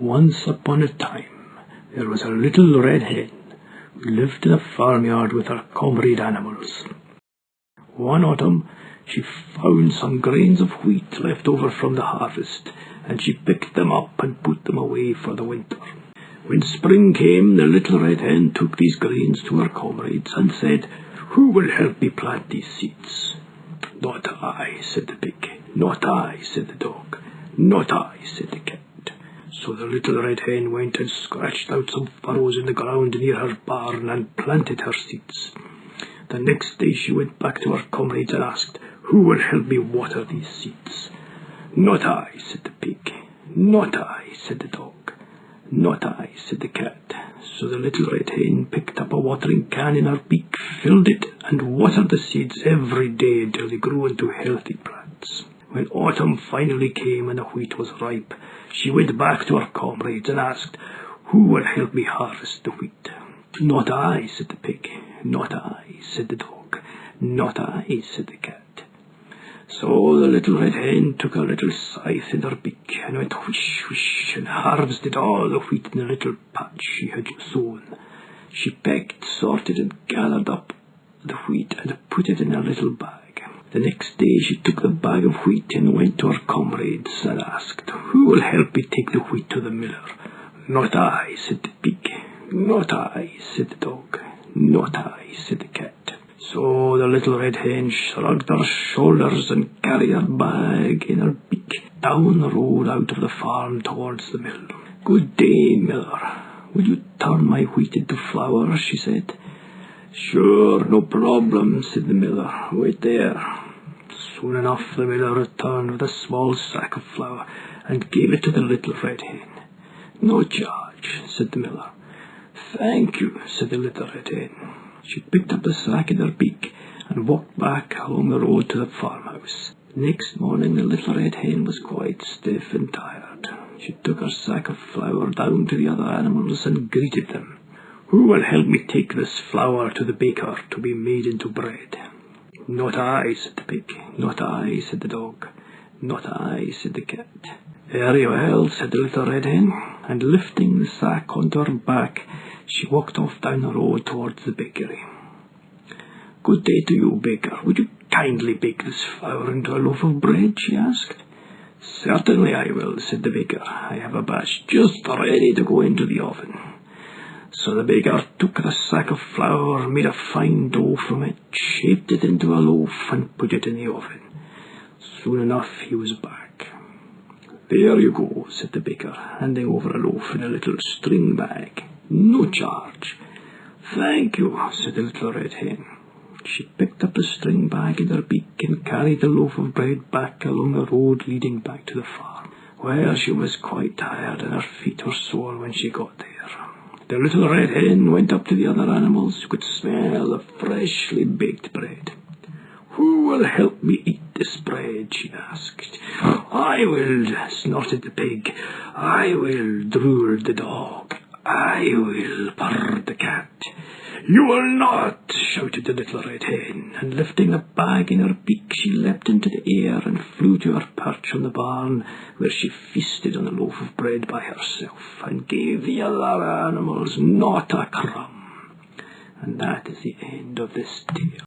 Once upon a time there was a little red hen who lived in a farmyard with her comrade animals. One autumn she found some grains of wheat left over from the harvest, and she picked them up and put them away for the winter. When spring came, the little red hen took these grains to her comrades and said, Who will help me plant these seeds? Not I, said the pig. Not I, said the dog. Not I, said the cat. So the little red hen went and scratched out some furrows in the ground near her barn and planted her seeds. The next day she went back to her comrades and asked, Who will help me water these seeds? Not I, said the pig. Not I, said the dog. Not I, said the cat. So the little red hen picked up a watering can in her beak, filled it, and watered the seeds every day until they grew into healthy plants. When autumn finally came and the wheat was ripe, she went back to her comrades and asked, Who will help me harvest the wheat? Not I, said the pig. Not I, said the dog. Not I, said the cat. So the little red hen took a little scythe in her beak and went whoosh whoosh and harvested all the wheat in the little patch she had sown. She picked, sorted, and gathered up the wheat and put it in a little bag. The next day she took the bag of wheat and went to her comrades and asked, Who will help me take the wheat to the miller? Not I, said the pig. Not I, said the dog. Not I, said the cat. So the little red hen shrugged her shoulders and carried her bag in her beak down the road out of the farm towards the mill. Good day, miller. Will you turn my wheat into flour? she said. Sure, no problem, said the miller. Wait there. Soon enough the miller returned with a small sack of flour and gave it to the little red hen. No charge, said the miller. Thank you, said the little red hen. She picked up the sack in her beak and walked back along the road to the farmhouse. Next morning the little red hen was quite stiff and tired. She took her sack of flour down to the other animals and greeted them. Who will help me take this flour to the baker to be made into bread? Not I, said the pig. Not I, said the dog. Not I, said the cat. Very well, said the little red hen, and lifting the sack onto her back, she walked off down the road towards the bakery. Good day to you, baker. Would you kindly bake this flour into a loaf of bread? she asked. Certainly I will, said the baker. I have a batch just ready to go into the oven. So the baker took the sack of flour, made a fine dough from it, shaped it into a loaf, and put it in the oven. Soon enough he was back. There you go, said the baker, handing over a loaf in a little string bag. No charge. Thank you, said the little red hen. She picked up the string bag in her beak and carried the loaf of bread back along the road leading back to the farm. Well, she was quite tired and her feet were sore when she got there. The little red hen went up to the other animals who could smell the freshly baked bread. Who will help me eat this bread? she asked. I will, snorted the pig. I will, drooled the dog. I will, purred the cat. You will not, shouted the little red hen, and lifting a bag in her beak, she leapt into the air and flew to her perch on the barn, where she feasted on a loaf of bread by herself, and gave the other animals not a crumb. And that is the end of this tale.